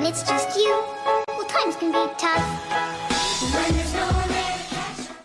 when it's just you, well, times can be tough.